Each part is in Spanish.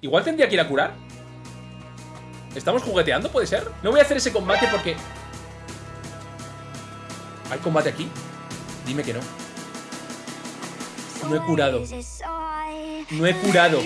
Igual tendría que ir a curar. ¿Estamos jugueteando? ¿Puede ser? No voy a hacer ese combate porque... ¿Hay combate aquí? Dime que no. No he curado. No he curado.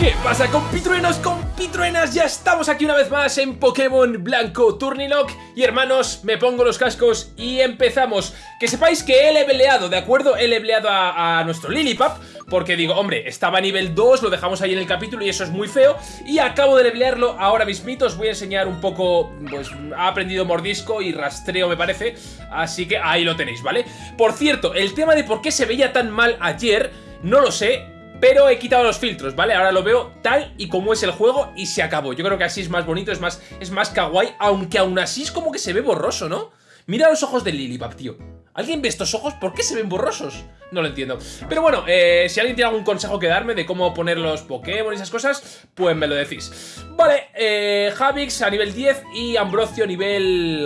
¿Qué pasa compitruenos, compitruenas? Ya estamos aquí una vez más en Pokémon Blanco Turnilock Y hermanos, me pongo los cascos y empezamos Que sepáis que he leveleado, ¿de acuerdo? He leveleado a, nuestro Lilipap Porque digo, hombre, estaba a nivel 2, lo dejamos ahí en el capítulo y eso es muy feo Y acabo de levelearlo ahora mismito Os voy a enseñar un poco, pues ha aprendido mordisco y rastreo me parece Así que ahí lo tenéis, ¿vale? Por cierto, el tema de por qué se veía tan mal ayer No lo sé, pero he quitado los filtros, ¿vale? Ahora lo veo tal y como es el juego y se acabó. Yo creo que así es más bonito, es más, es más kawaii, aunque aún así es como que se ve borroso, ¿no? Mira los ojos de Lilipap, tío. ¿Alguien ve estos ojos? ¿Por qué se ven borrosos? No lo entiendo. Pero bueno, eh, si alguien tiene algún consejo que darme de cómo poner los Pokémon y esas cosas, pues me lo decís. Vale, eh, Javix a nivel 10 y Ambrosio a nivel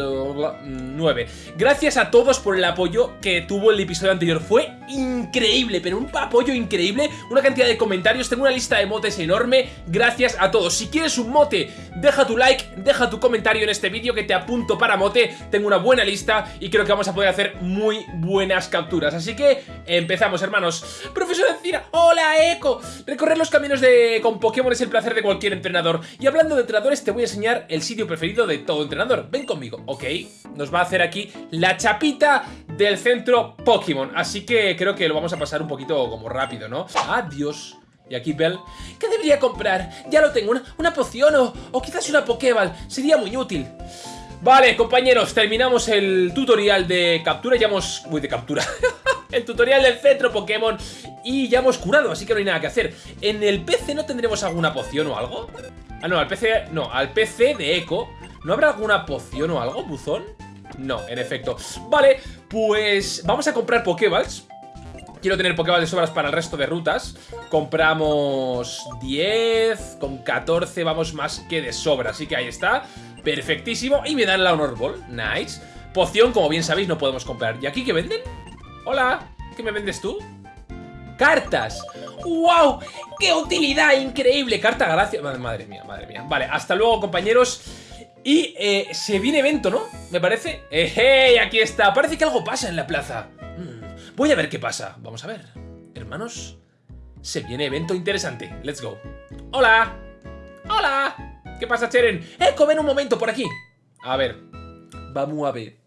9. Gracias a todos por el apoyo que tuvo el episodio anterior. Fue increíble, pero un apoyo increíble. Una cantidad de comentarios, tengo una lista de motes enorme. Gracias a todos. Si quieres un mote, deja tu like, deja tu comentario en este vídeo que te apunto para mote. Tengo una buena lista y creo que vamos a poder hacer muy buenas capturas. Así que empezamos, hermanos. Profesor Encina, hola, Eco. Recorrer los caminos de con Pokémon es el placer de cualquier entrenador. Y hablando de entrenadores, te voy a enseñar el sitio preferido de todo entrenador. Ven conmigo, ¿ok? Nos va a hacer aquí la chapita del centro Pokémon. Así que creo que lo vamos a pasar un poquito como rápido, ¿no? Adiós. Y aquí Bell, ¿qué debería comprar? Ya lo tengo, una, poción o, o quizás una Pokéball, sería muy útil Vale, compañeros, terminamos el tutorial de captura, ya hemos... Uy, de captura. El tutorial del centro Pokémon. Y ya hemos curado, así que no hay nada que hacer. ¿En el PC no tendremos alguna poción o algo? Ah, no, al PC... No, al PC de Echo. ¿No habrá alguna poción o algo, buzón? No, en efecto. Vale, pues vamos a comprar Pokéballs. Quiero tener Pokéballs de sobras para el resto de rutas. Compramos 10 Con 14 vamos más que de sobra Así que ahí está Perfectísimo. Y me dan la Honor Ball. Nice. Poción, como bien sabéis, no podemos comprar. ¿Y aquí qué venden? Hola. ¿Qué me vendes tú? ¡Cartas! ¡Wow! ¡Qué utilidad increíble! Carta gracias. Madre mía, madre mía. Vale, hasta luego, compañeros. Y eh, se viene evento, ¿no? Me parece. ¡Eh, Aquí está. Parece que algo pasa en la plaza. Mm, voy a ver qué pasa. Vamos a ver. Hermanos, se viene evento interesante. Let's go. ¡Hola! ¡Hola! ¿Qué pasa, Cheren? ¡Eh, comen un momento por aquí! A ver, vamos a ver.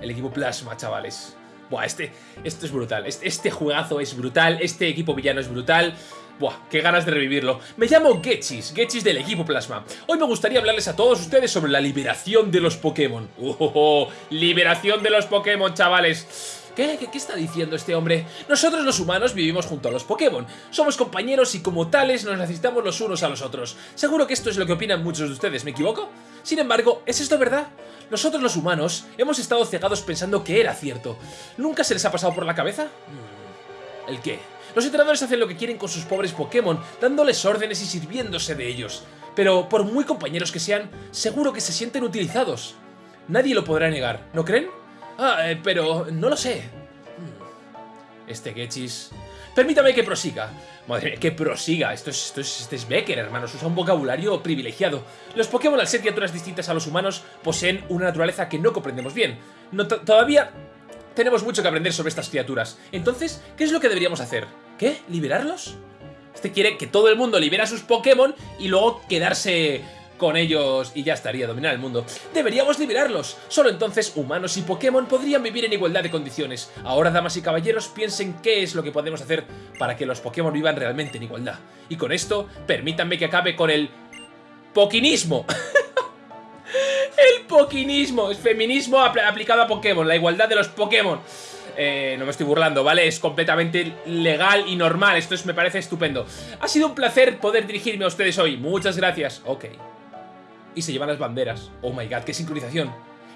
El equipo Plasma, chavales. Buah, este, esto es brutal. Este, este juegazo es brutal. Este equipo villano es brutal. Buah, qué ganas de revivirlo. Me llamo Getchis, Getchis del equipo Plasma. Hoy me gustaría hablarles a todos ustedes sobre la liberación de los Pokémon. ¡Oh, oh, oh! liberación de los Pokémon, chavales! ¿Qué? ¿Qué? está diciendo este hombre? Nosotros los humanos vivimos junto a los Pokémon. Somos compañeros y como tales nos necesitamos los unos a los otros. Seguro que esto es lo que opinan muchos de ustedes, ¿me equivoco? Sin embargo, ¿es esto verdad? Nosotros los humanos hemos estado cegados pensando que era cierto. ¿Nunca se les ha pasado por la cabeza? Hmm, ¿El qué? Los entrenadores hacen lo que quieren con sus pobres Pokémon, dándoles órdenes y sirviéndose de ellos. Pero por muy compañeros que sean, seguro que se sienten utilizados. Nadie lo podrá negar, ¿no creen? Ah, eh, pero no lo sé. Este Getchis... Permítame que prosiga. Madre mía, que prosiga. Esto es, esto es, este es Becker, hermanos. Usa un vocabulario privilegiado. Los Pokémon, al ser criaturas distintas a los humanos, poseen una naturaleza que no comprendemos bien. todavía tenemos mucho que aprender sobre estas criaturas. Entonces, ¿qué es lo que deberíamos hacer? ¿Qué? ¿Liberarlos? Este quiere que todo el mundo libera a sus Pokémon y luego quedarse con ellos y ya estaría dominar el mundo. Deberíamos liberarlos. Solo entonces humanos y Pokémon podrían vivir en igualdad de condiciones. Ahora, damas y caballeros, piensen qué es lo que podemos hacer para que los Pokémon vivan realmente en igualdad. Y con esto, permítanme que acabe con el... Poquinismo. el poquinismo. Es feminismo aplicado a Pokémon. La igualdad de los Pokémon. Eh, no me estoy burlando, ¿vale? Es completamente legal y normal, esto es, me parece estupendo. Ha sido un placer poder dirigirme a ustedes hoy, muchas gracias. Ok y se llevan las banderas. Oh my god, qué sincronización.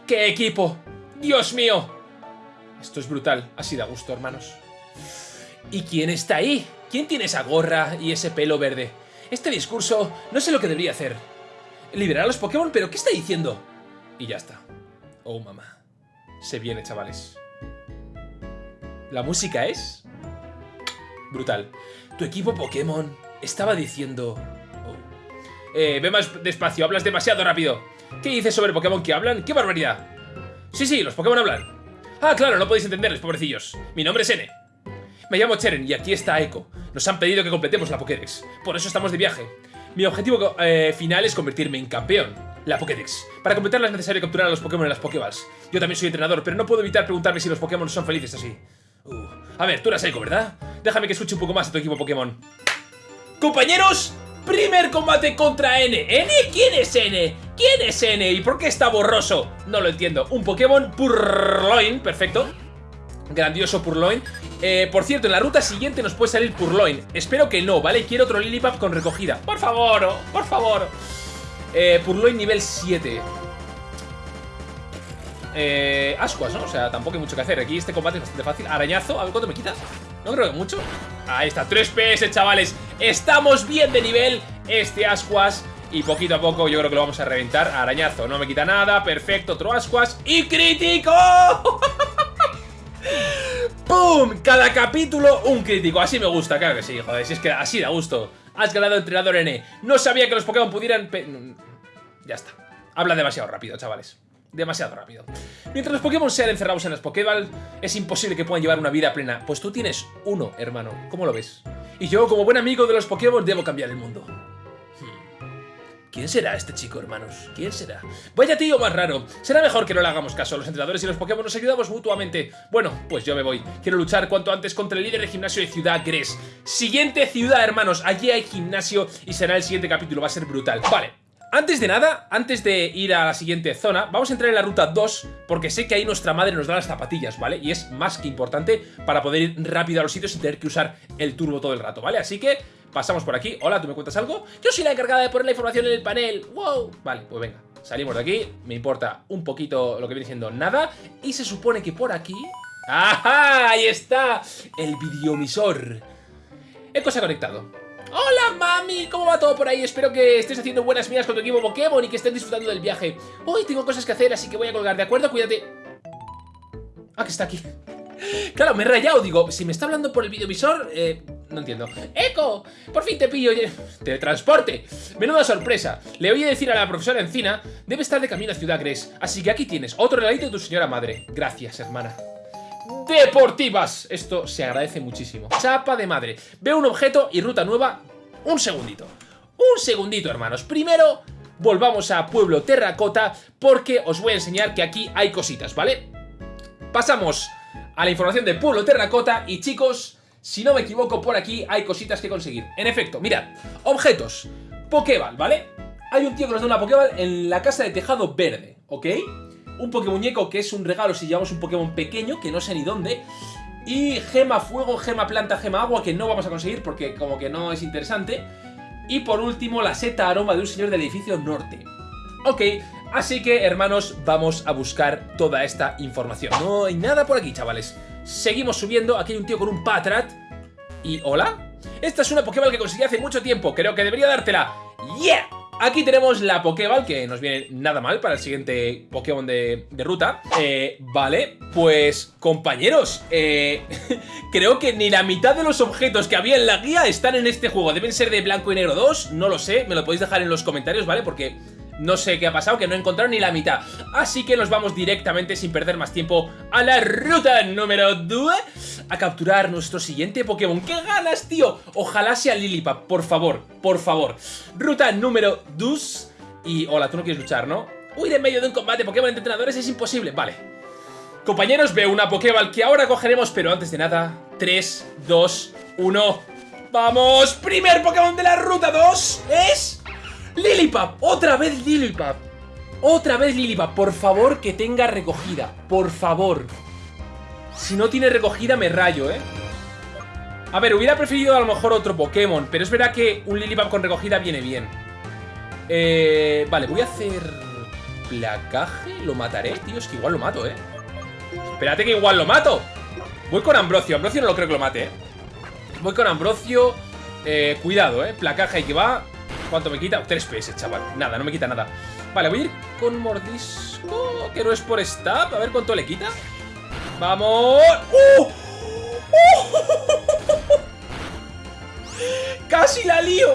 ¡Qué equipo! ¡Dios mío! Esto es brutal. Así da gusto, hermanos. ¿Y quién está ahí? ¿Quién tiene esa gorra y ese pelo verde? Este discurso no sé lo que debería hacer. Liberar a los Pokémon, pero ¿qué está diciendo? Y ya está. Oh, mamá. Se viene, chavales. La música es... Brutal. Tu equipo Pokémon estaba diciendo... Eh, ve más despacio, hablas demasiado rápido. ¿Qué dices sobre Pokémon que hablan? ¡Qué barbaridad! Sí, sí, los Pokémon hablan. Ah, claro, no podéis entenderles, pobrecillos. Mi nombre es N. Me llamo Cheren y aquí está Echo. Nos han pedido que completemos la Pokédex. Por eso estamos de viaje. Mi objetivo eh, final es convertirme en campeón. La Pokédex. Para completarla es necesario capturar a los Pokémon en las Pokéballs. Yo también soy entrenador, pero no puedo evitar preguntarme si los Pokémon son felices así. Uh. A ver, tú eras Echo, ¿verdad? Déjame que escuche un poco más a tu equipo Pokémon. ¡Compañeros! Primer combate contra N. ¿N? ¿Quién es N? ¿Quién es N? ¿Y por qué está borroso? No lo entiendo. Un Pokémon Purloin, perfecto. Grandioso Purloin. Eh, por cierto, en la ruta siguiente nos puede salir Purloin. Espero que no, ¿vale? Quiero otro Lillipup con recogida. Por favor, por favor. Eh, Purloin nivel 7. Eh, Ascuas, ¿no? O sea, tampoco hay mucho que hacer. Aquí este combate es bastante fácil. Arañazo, a ver cuánto me quita. No creo que mucho. Ahí está, 3 PS, chavales. Estamos bien de nivel. Este Ascuas. Y poquito a poco yo creo que lo vamos a reventar. Arañazo, no me quita nada. Perfecto, otro Ascuas. ¡Y crítico! ¡Pum! Cada capítulo un crítico. Así me gusta, claro que sí, joder. Si es que así da gusto. Has ganado entrenador N. No sabía que los Pokémon pudieran... Ya está. Habla demasiado rápido, chavales demasiado rápido. Mientras los Pokémon sean encerrados en las Pokéball, es imposible que puedan llevar una vida plena. Pues tú tienes uno, hermano. ¿Cómo lo ves? Y yo, como buen amigo de los Pokémon, debo cambiar el mundo. Hmm. ¿Quién será este chico, hermanos? ¿Quién será? Vaya tío más raro. Será mejor que no le hagamos caso. Los entrenadores y los Pokémon nos ayudamos mutuamente. Bueno, pues yo me voy. Quiero luchar cuanto antes contra el líder de gimnasio de Ciudad Gres. Siguiente ciudad, hermanos. Allí hay gimnasio y será el siguiente capítulo. Va a ser brutal. Vale. Antes de nada, antes de ir a la siguiente zona, vamos a entrar en la ruta 2 porque sé que ahí nuestra madre nos da las zapatillas, ¿vale? Y es más que importante para poder ir rápido a los sitios sin tener que usar el turbo todo el rato, ¿vale? Así que pasamos por aquí. Hola, ¿tú me cuentas algo? Yo soy la encargada de poner la información en el panel. ¡Wow! Vale, pues venga, salimos de aquí. Me importa un poquito lo que viene siendo nada. Y se supone que por aquí... ¡Ajá! Ahí está el videomisor. Eco se ha conectado. ¡Hola, mami! ¿Cómo va todo por ahí? Espero que estés haciendo buenas miras con tu equipo Pokémon y que estés disfrutando del viaje. Hoy tengo cosas que hacer, así que voy a colgar, ¿de acuerdo? Cuídate. Ah, que está aquí. Claro, me he rayado. Digo, si me está hablando por el videovisor, eh, no entiendo. ¡Eco! Por fin te pillo. ¡Teletransporte! Menuda sorpresa. Le oí decir a la profesora Encina, debe estar de camino a Ciudad Gres. Así que aquí tienes otro regalito de tu señora madre. Gracias, hermana deportivas. Esto se agradece muchísimo. Chapa de madre. Veo un objeto y ruta nueva. Un segundito. Un segundito, hermanos. Primero, volvamos a Pueblo Terracota porque os voy a enseñar que aquí hay cositas, ¿vale? Pasamos a la información de Pueblo Terracota y chicos, si no me equivoco, por aquí hay cositas que conseguir. En efecto, mirad, objetos, Pokéball, ¿vale? Hay un tío que nos da una Pokéball en la casa de tejado verde, ¿ok? Un Pokémuñeco que es un regalo si llevamos un Pokémon pequeño, que no sé ni dónde. Y gema fuego, gema planta, gema agua, que no vamos a conseguir porque como que no es interesante. Y por último, la seta aroma de un señor del edificio norte. Ok, así que hermanos, vamos a buscar toda esta información. No hay nada por aquí, chavales. Seguimos subiendo, aquí hay un tío con un Patrat. ¿Y hola? Esta es una Pokéball que conseguí hace mucho tiempo, creo que debería dártela. ¡Yeah! Aquí tenemos la Pokéball, que nos viene nada mal para el siguiente Pokémon de, ruta. Eh, vale, pues compañeros, eh, creo que ni la mitad de los objetos que había en la guía están en este juego. Deben ser de blanco y negro 2, no lo sé, me lo podéis dejar en los comentarios, ¿vale? Porque no sé qué ha pasado, que no he encontrado ni la mitad. Así que nos vamos directamente, sin perder más tiempo, a la ruta número 2 a capturar nuestro siguiente Pokémon. ¡Qué ganas, tío! Ojalá sea Lillipup, por favor, por favor. Ruta número 2 y... Hola, tú no quieres luchar, ¿no? Huir en medio de un combate Pokémon entre entrenadores es imposible. Vale. Compañeros, veo una Pokéball que ahora cogeremos, pero antes de nada, 3, 2, 1... ¡Vamos! Primer Pokémon de la ruta 2 es... Lilipap, otra vez Lilipap. Otra vez Lilipap, por favor que tenga recogida Por favor. Si no tiene recogida me rayo, eh A ver, hubiera preferido a lo mejor otro Pokémon Pero es verdad que un Lilipap con recogida viene bien. Eh... Vale, voy a hacer... Placaje, lo mataré, tío Es que igual lo mato, eh Espérate que igual lo mato. Voy con Ambrosio, Ambrosio no lo creo que lo mate, eh Voy con Ambrosio eh, Cuidado, eh, placaje y que va ¿Cuánto me quita? 3 PS, chaval. Nada, no me quita nada. Vale, voy a ir con mordisco, que no es por stab. A ver cuánto le quita. ¡Vamos! ¡Uh! ¡Uh! ¡Casi la lío!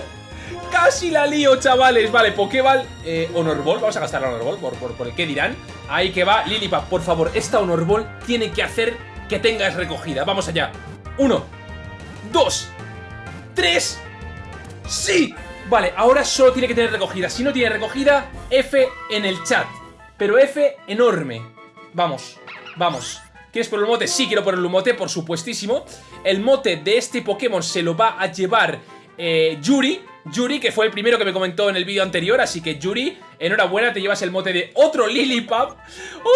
¡Casi la lío, chavales! Vale, Pokéball, eh, Honor Ball. Vamos a gastar la Honor Ball por, por, el que dirán. Ahí que va, Lilipap, por favor, esta Honor Ball tiene que hacer que tengas recogida. Vamos allá. Uno, dos, tres. ¡Sí! Vale, ahora solo tiene que tener recogida. Si no tiene recogida, F en el chat. Pero F enorme. Vamos, vamos. ¿Quieres por el mote? Sí, quiero por el mote, por supuestísimo. El mote de este Pokémon se lo va a llevar eh, Yuri. Yuri, que fue el primero que me comentó en el vídeo anterior, así que Yuri, enhorabuena, te llevas el mote de otro Lilipap.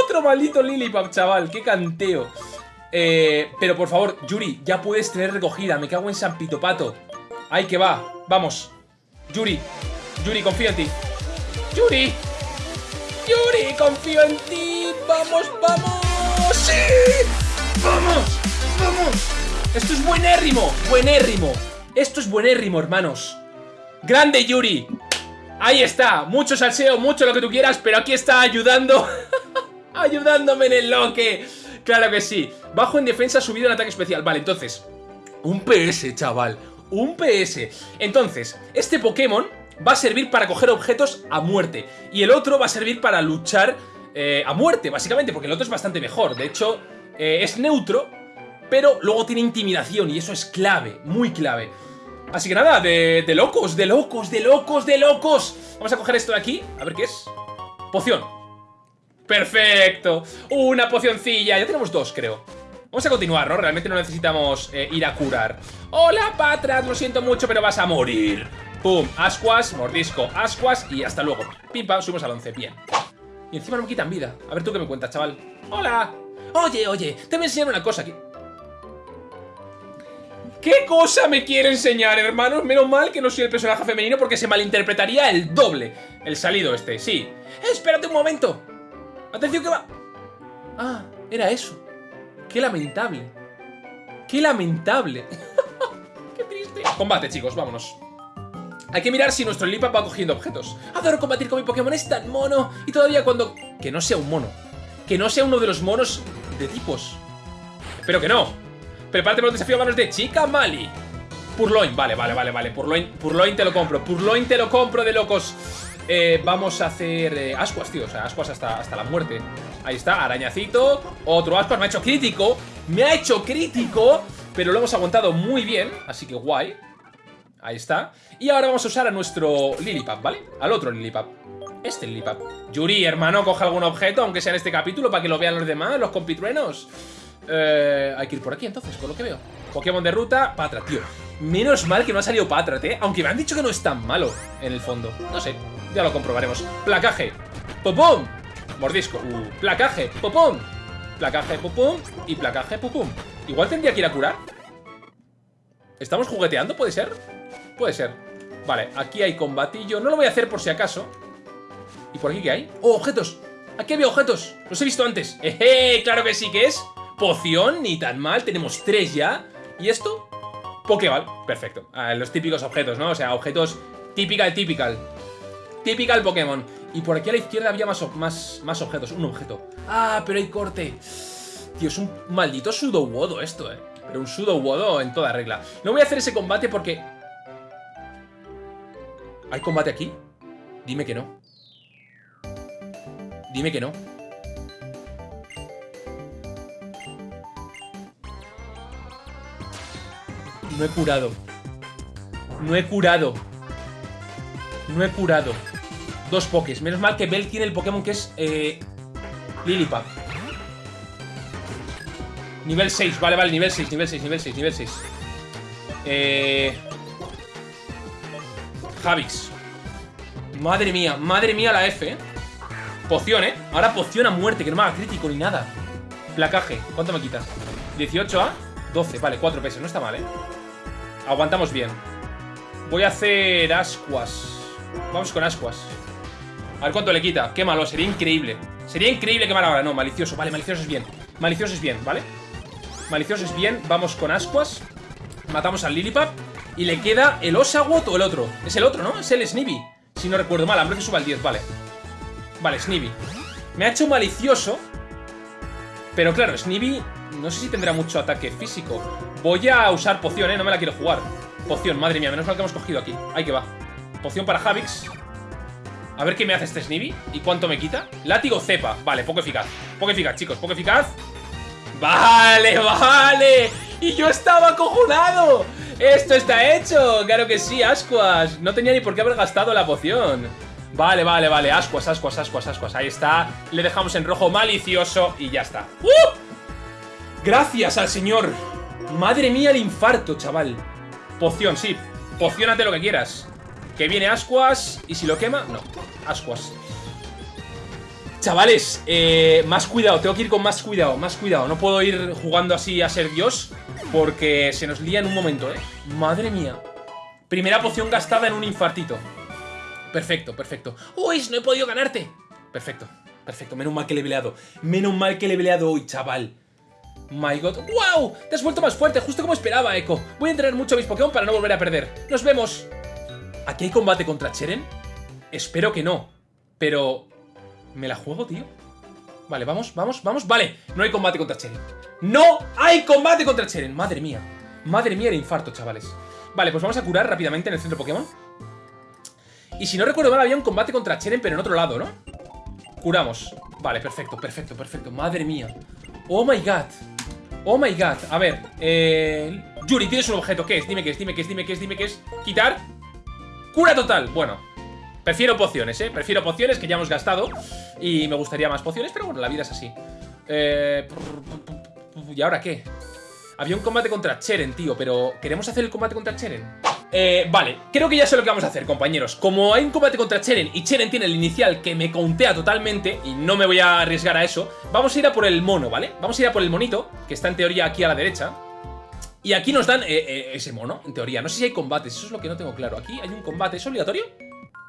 Otro maldito Lilipap, chaval, qué canteo. Eh, pero por favor, Yuri, ya puedes tener recogida, me cago en San Pitopato. Ahí que va, vamos. Yuri, Yuri, confío en ti. Yuri, Yuri, confío en ti. Vamos, vamos. ¡Sí! ¡Vamos! ¡Vamos! Esto es buenérrimo, buenérrimo. Esto es buenérrimo, hermanos. ¡Grande, Yuri! Ahí está, mucho salseo, mucho lo que tú quieras, pero aquí está ayudando. Ayudándome en el loque. Claro que sí. Bajo en defensa, subido en ataque especial. Vale, entonces. Un PS, chaval. Un PS. Entonces, este Pokémon va a servir para coger objetos a muerte. Y el otro va a servir para luchar eh, a muerte, básicamente, porque el otro es bastante mejor. De hecho, eh, es neutro, pero luego tiene intimidación y eso es clave, muy clave. Así que nada, de, de, locos, de locos, de locos, de locos. Vamos a coger esto de aquí, a ver qué es. Poción. Perfecto. Una pocioncilla, ya tenemos dos, creo. Vamos a continuar, ¿no? Realmente no necesitamos eh, ir a curar. Hola, Patras, lo siento mucho, pero vas a morir. Pum, ascuas, mordisco, ascuas y hasta luego. Pimpa, subimos al 11, bien. Y encima no me quitan vida. A ver tú qué me cuentas, chaval. ¡Hola! Oye, oye, te voy a enseñar una cosa aquí. ¿Qué cosa me quiere enseñar, hermanos? Menos mal que no soy el personaje femenino porque se malinterpretaría el doble. El salido este, sí. Eh, espérate un momento. Atención que va. Ah, era eso. Qué lamentable. Qué lamentable. Qué triste. Combate, chicos, vámonos. Hay que mirar si nuestro Lilipap va cogiendo objetos. Adoro combatir con mi Pokémon, es tan mono. Y todavía cuando... Que no sea un mono. Que no sea uno de los monos de tipos. Espero que no. Prepárate para un desafío a manos de Chica Mali. Purloin, vale, vale, vale, vale. Purloin, Purloin te lo compro. Purloin te lo compro de locos. Eh, vamos a hacer eh, ascuas, tío. O sea, ascuas hasta, hasta la muerte. Ahí está, arañacito. Otro ascuas. Me ha hecho crítico. Me ha hecho crítico. Pero lo hemos aguantado muy bien. Así que guay. Ahí está. Y ahora vamos a usar a nuestro Lilipap, ¿vale? Al otro Lilipap. Este Lilipap. Yuri, hermano, coge algún objeto, aunque sea en este capítulo, para que lo vean los demás, los compitruenos. Eh, hay que ir por aquí, entonces, por lo que veo. Pokémon de ruta, Patrat, tío. Menos mal que no ha salido Patrat, ¿eh? Aunque me han dicho que no es tan malo, en el fondo. No sé, ya lo comprobaremos. Placaje. ¡Popum! Mordisco. Uh, placaje. ¡Popum! Placaje, pupum. Y placaje, pupum. Igual tendría que ir a curar. ¿Estamos jugueteando? ¿Puede ser? Puede ser. Vale, aquí hay combatillo. No lo voy a hacer por si acaso. ¿Y por aquí qué hay? ¡Oh, objetos! Aquí había objetos. Los he visto antes. ¡Eje! Claro que sí que es. Poción, ni tan mal. Tenemos tres ya. ¿Y esto? Pokéball. Perfecto. Ah, los típicos objetos, ¿no? O sea, objetos typical, typical. Typical Pokémon. Y por aquí a la izquierda había más, más, más objetos. Un objeto. ¡Ah, pero hay corte! Tío, es un maldito sudo esto, ¿eh? Pero un sudo en toda regla. No voy a hacer ese combate porque ¿Hay combate aquí? Dime que no. Dime que no. No he curado. No he curado. No he curado. Dos pokés. Menos mal que Bell tiene el Pokémon que es... Eh, Lilipap. Nivel 6. Vale, vale. Nivel 6, nivel 6, nivel 6, nivel 6. Eh... Javix. Madre mía, madre mía la F, ¿eh? Poción, ¿eh? Ahora poción a muerte, que no me haga crítico ni nada. Placaje, ¿cuánto me quita? 18 a 12, vale, 4 pesos, no está mal, ¿eh? Aguantamos bien. Voy a hacer ascuas. Vamos con ascuas. A ver cuánto le quita. Qué malo, sería increíble. Sería increíble quemar ahora. No, malicioso. Vale, malicioso es bien. Malicioso es bien, ¿vale? Malicioso es bien. Vamos con ascuas. Matamos al Lilipap. Y le queda el Osagot o el otro. Es el otro, ¿no? Es el Snivy. Si no recuerdo mal, hambre que suba al 10, vale. Vale, Snivy. Me ha hecho malicioso. Pero claro, Snivy no sé si tendrá mucho ataque físico. Voy a usar poción, ¿eh? No me la quiero jugar. Poción, madre mía, menos mal que hemos cogido aquí. Ahí que va. Poción para Javix. A ver qué me hace este Snivy y cuánto me quita. Látigo cepa. Vale, poco eficaz. Poco eficaz, chicos, poco eficaz. Vale, vale. Y yo estaba acojonado. Esto está hecho. Claro que sí, ascuas. No tenía ni por qué haber gastado la poción. Vale, vale, vale. Ascuas, ascuas, ascuas, ascuas. Ahí está. Le dejamos en rojo malicioso y ya está. ¡Uh! Gracias al señor. Madre mía el infarto, chaval. Poción, sí. Pociónate lo que quieras. Que viene Ascuas y si lo quema, no. Ascuas. Chavales, eh, más cuidado, tengo que ir con más cuidado, más cuidado. No puedo ir jugando así a ser Dios porque se nos lía en un momento, ¿eh? Madre mía. Primera poción gastada en un infartito. Perfecto, perfecto. ¡Uy! No he podido ganarte. Perfecto, perfecto. Menos mal que le he peleado. Menos mal que le he peleado hoy, chaval. My god. ¡Wow! Te has vuelto más fuerte, justo como esperaba, Echo. Voy a entrenar mucho a mis Pokémon para no volver a perder. ¡Nos vemos! ¿Aquí hay combate contra Cheren? Espero que no. Pero... ¿Me la juego, tío? Vale, vamos, vamos, vamos. Vale, no hay combate contra Cheren. ¡No hay combate contra Cheren! Madre mía. Madre mía el infarto, chavales. Vale, pues vamos a curar rápidamente en el centro Pokémon. Y si no recuerdo mal, había un combate contra Cheren, pero en otro lado, ¿no? Curamos. Vale, perfecto, perfecto, perfecto. Madre mía. Oh my god. Oh my god. A ver, eh... Yuri, tienes un objeto. ¿Qué es? Dime qué es, dime qué es, dime qué es, dime qué es. Quitar. Cura total. Bueno, Prefiero pociones, ¿eh? Prefiero pociones que ya hemos gastado Y me gustaría más pociones, pero bueno, la vida es así eh... ¿Y ahora qué? Había un combate contra Cheren, tío Pero ¿queremos hacer el combate contra Cheren? Eh, vale, creo que ya sé lo que vamos a hacer, compañeros Como hay un combate contra Cheren y Cheren tiene el inicial que me contea totalmente Y no me voy a arriesgar a eso Vamos a ir a por el mono, ¿vale? Vamos a ir a por el monito, que está en teoría aquí a la derecha y aquí nos dan eh, eh, ese mono, en teoría. No sé si hay combates, eso es lo que no tengo claro. Aquí hay un combate, ¿es obligatorio?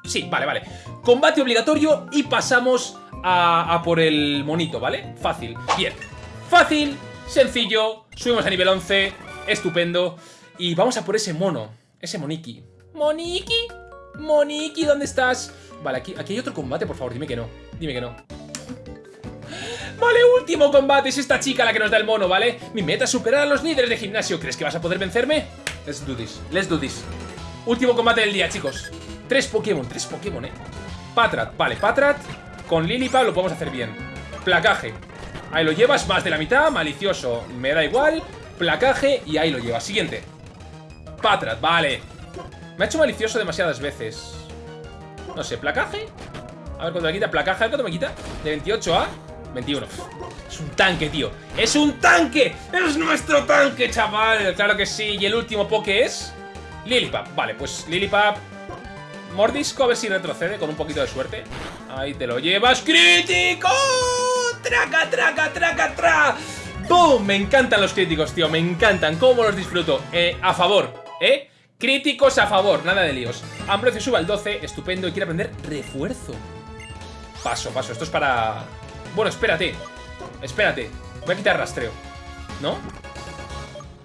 Sí, vale, vale. Combate obligatorio y pasamos a, por el monito, ¿vale? Fácil. Bien. Fácil, sencillo, subimos a nivel 11, estupendo. Y vamos a por ese mono, ese moniki. ¿Moniki? ¿Moniki? ¿Dónde estás? Vale, aquí, aquí hay otro combate, por favor, dime que no. Dime que no. Vale, último combate, es esta chica la que nos da el mono, ¿vale? Mi meta es superar a los líderes de gimnasio. ¿Crees que vas a poder vencerme? Let's do this, let's do this. Último combate del día, chicos. Tres Pokémon, tres Pokémon, eh Patrat, vale, Patrat Con Lilipad lo podemos hacer bien. Placaje. Ahí lo llevas, más de la mitad, malicioso Me da igual, placaje y ahí lo llevas. Siguiente. Patrat, vale. Me ha hecho malicioso demasiadas veces. No sé, placaje A ver cuánto me quita, placaje, a ver cuánto me quita De 28 a 21 Es un tanque, tío ¡Es un tanque! ¡Es nuestro tanque, chaval! Claro que sí Y el último Poké es... Lilipap Vale, pues Lilipap Mordisco, a ver si retrocede con un poquito de suerte. Ahí te lo llevas. ¡Crítico! ¡Traca, traca, traca, tra! ¡Boom! Me encantan los críticos, tío. Me encantan. ¿Cómo los disfruto? Eh, a favor, ¿eh? Críticos a favor, nada de líos. Ambrosio sube al 12, estupendo, y quiere aprender refuerzo. Paso, paso, esto es para... Bueno, espérate, espérate. Voy a quitar rastreo, ¿no?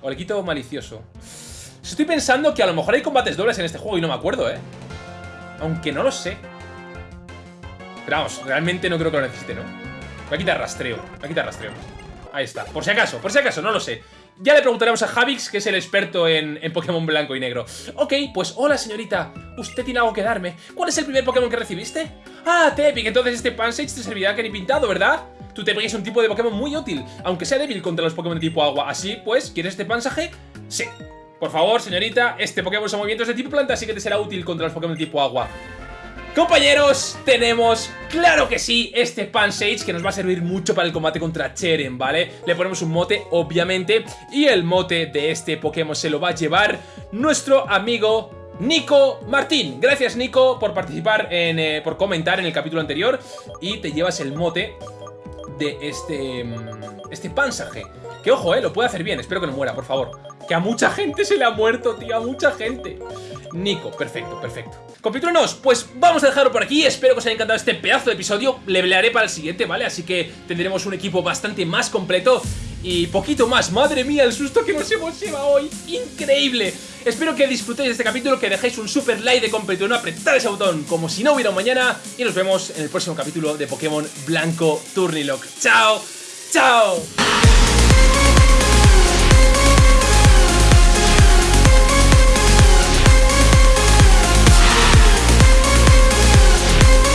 O le quito malicioso. Estoy pensando que a lo mejor hay combates dobles en este juego y no me acuerdo, ¿eh? Aunque no lo sé. Pero vamos, realmente no creo que lo necesite, ¿no? Voy a quitar rastreo. Voy a quitar rastreo. Ahí está. Por si acaso, por si acaso, no lo sé. Ya le preguntaremos a Javix, que es el experto en, Pokémon blanco y negro. Ok, pues hola señorita. Usted tiene algo que darme. ¿Cuál es el primer Pokémon que recibiste? Ah, Tepic. Entonces este Pansage te servirá que ni pintado, ¿verdad? Tu Tepic es un tipo de Pokémon muy útil, aunque sea débil contra los Pokémon de tipo agua. Así pues, ¿quieres este Pansaje? Sí. Por favor, señorita, este Pokémon usa movimientos de tipo planta, así que te será útil contra los Pokémon de tipo agua. Compañeros, tenemos, claro que sí, este Pansage que nos va a servir mucho para el combate contra Cheren, ¿vale? Le ponemos un mote, obviamente, y el mote de este Pokémon se lo va a llevar nuestro amigo Nico Martín. Gracias, Nico, por participar, en, eh, por comentar en el capítulo anterior y te llevas el mote de este, mm, este Pansaje. Que ojo, eh, lo puede hacer bien, espero que no muera, por favor. Que a mucha gente se le ha muerto, tío, a mucha gente. Nico, perfecto, perfecto. Compitruenos, pues vamos a dejarlo por aquí. Espero que os haya encantado este pedazo de episodio. Le pelearé para el siguiente, ¿vale? Así que tendremos un equipo bastante más completo y poquito más. Madre mía, el susto que nos hemos llevado hoy. Increíble. Espero que disfrutéis de este capítulo, que dejéis un super like de completo, apretar ese botón como si no hubiera un mañana. Y nos vemos en el próximo capítulo de Pokémon Blanco Turnilock. ¡Chao! ¡Chao!